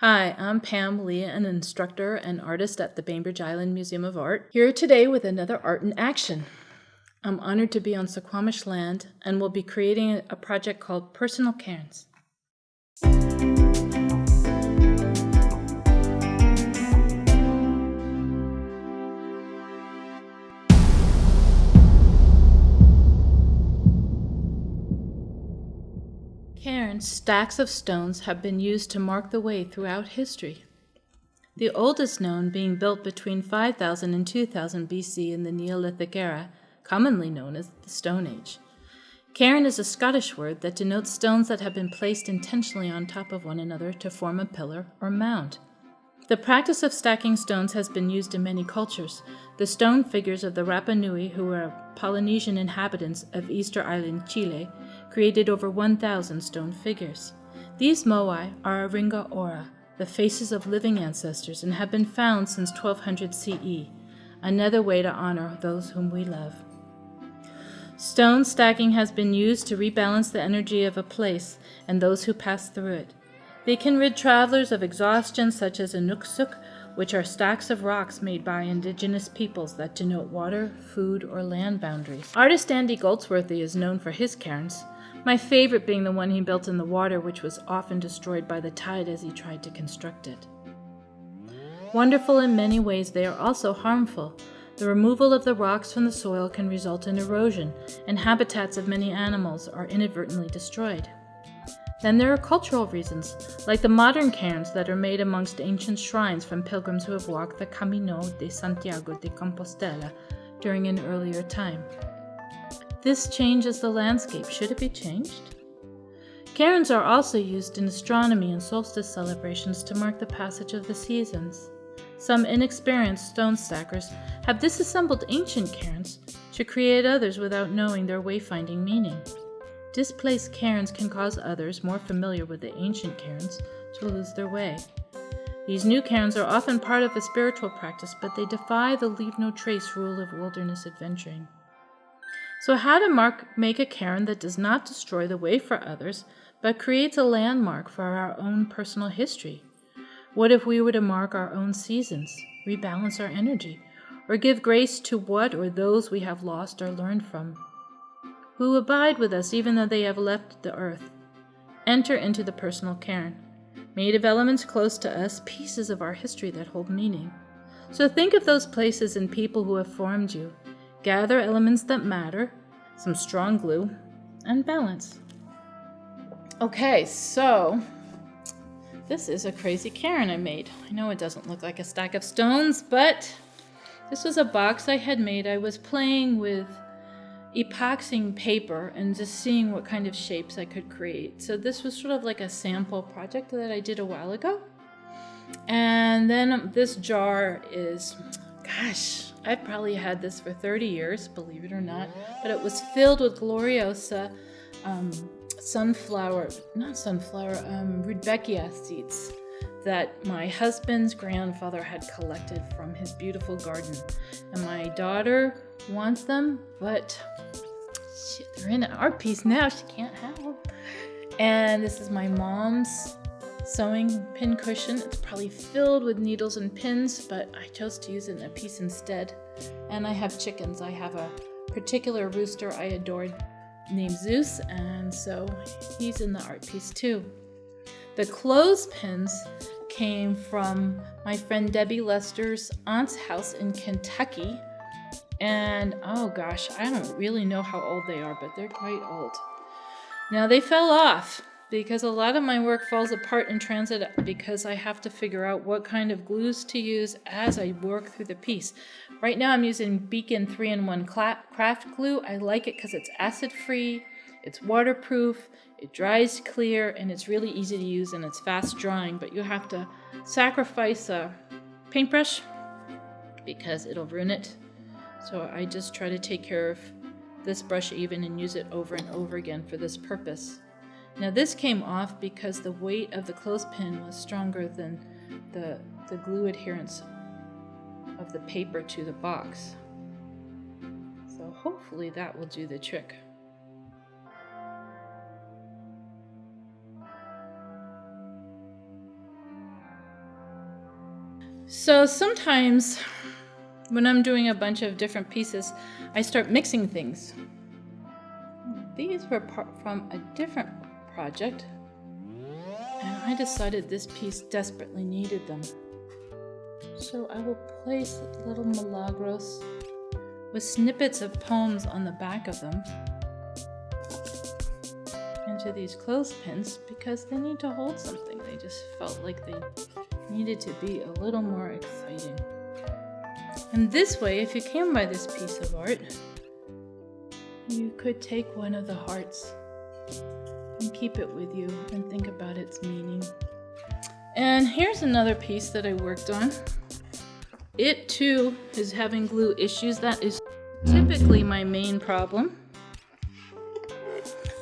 Hi, I'm Pam Lee, an instructor and artist at the Bainbridge Island Museum of Art, here today with another Art in Action. I'm honored to be on Suquamish land and will be creating a project called Personal Cairns. Cairns, stacks of stones have been used to mark the way throughout history. The oldest known being built between 5000 and 2000 BC in the Neolithic era, commonly known as the Stone Age. Cairn is a Scottish word that denotes stones that have been placed intentionally on top of one another to form a pillar or mound. The practice of stacking stones has been used in many cultures. The stone figures of the Rapa Nui, who were Polynesian inhabitants of Easter Island, Chile, created over 1,000 stone figures. These moai are Aringa Ora, the faces of living ancestors, and have been found since 1200 CE, another way to honor those whom we love. Stone stacking has been used to rebalance the energy of a place and those who pass through it. They can rid travelers of exhaustion, such as inuksuk, which are stacks of rocks made by indigenous peoples that denote water, food, or land boundaries. Artist Andy Goldsworthy is known for his cairns, my favorite being the one he built in the water, which was often destroyed by the tide as he tried to construct it. Wonderful in many ways, they are also harmful. The removal of the rocks from the soil can result in erosion, and habitats of many animals are inadvertently destroyed. Then there are cultural reasons, like the modern cairns that are made amongst ancient shrines from pilgrims who have walked the Camino de Santiago de Compostela during an earlier time. This changes the landscape. Should it be changed? Cairns are also used in astronomy and solstice celebrations to mark the passage of the seasons. Some inexperienced stone stackers have disassembled ancient cairns to create others without knowing their wayfinding meaning. Displaced cairns can cause others more familiar with the ancient cairns to lose their way. These new cairns are often part of a spiritual practice, but they defy the leave no trace rule of wilderness adventuring. So, how to mark, make a cairn that does not destroy the way for others, but creates a landmark for our own personal history? What if we were to mark our own seasons, rebalance our energy, or give grace to what or those we have lost or learned from? who abide with us even though they have left the earth. Enter into the personal cairn, made of elements close to us, pieces of our history that hold meaning. So think of those places and people who have formed you. Gather elements that matter, some strong glue, and balance. Okay, so this is a crazy cairn I made. I know it doesn't look like a stack of stones, but this was a box I had made. I was playing with epoxying paper and just seeing what kind of shapes I could create. So this was sort of like a sample project that I did a while ago. And then this jar is, gosh, I've probably had this for 30 years, believe it or not, but it was filled with Gloriosa um, sunflower, not sunflower, um, Rudbeckia seeds that my husband's grandfather had collected from his beautiful garden. And my daughter wants them, but shit, they're in art piece now. She can't have them. And this is my mom's sewing pin cushion. It's probably filled with needles and pins, but I chose to use it in a piece instead. And I have chickens. I have a particular rooster I adored named Zeus, and so he's in the art piece too. The clothespins came from my friend Debbie Lester's aunt's house in Kentucky. And oh gosh, I don't really know how old they are, but they're quite old. Now they fell off because a lot of my work falls apart in transit because I have to figure out what kind of glues to use as I work through the piece. Right now I'm using Beacon 3-in-1 craft glue. I like it because it's acid free, it's waterproof, it dries clear, and it's really easy to use and it's fast drying, but you have to sacrifice a paintbrush because it'll ruin it so I just try to take care of this brush even and use it over and over again for this purpose. Now this came off because the weight of the clothespin was stronger than the, the glue adherence of the paper to the box. So hopefully that will do the trick. So sometimes when I'm doing a bunch of different pieces, I start mixing things. These were from a different project, and I decided this piece desperately needed them. So I will place little milagros with snippets of poems on the back of them into these clothespins because they need to hold something. They just felt like they needed to be a little more exciting. And this way, if you came by this piece of art, you could take one of the hearts and keep it with you and think about its meaning. And here's another piece that I worked on. It too is having glue issues. That is typically my main problem.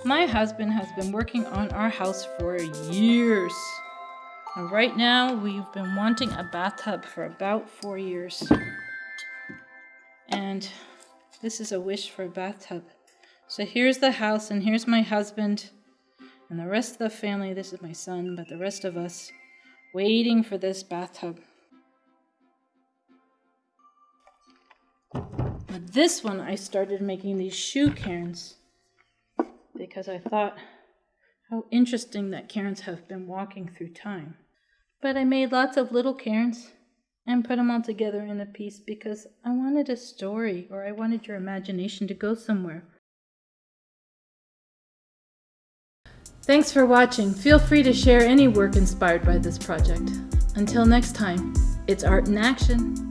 My husband has been working on our house for years. And right now, we've been wanting a bathtub for about four years. And this is a wish for a bathtub. So here's the house, and here's my husband, and the rest of the family. This is my son, but the rest of us waiting for this bathtub. But this one, I started making these shoe cairns because I thought how interesting that cairns have been walking through time. But I made lots of little cairns and put them all together in a piece because I wanted a story or I wanted your imagination to go somewhere. Thanks for watching. Feel free to share any work inspired by this project. Until next time, it's art in action.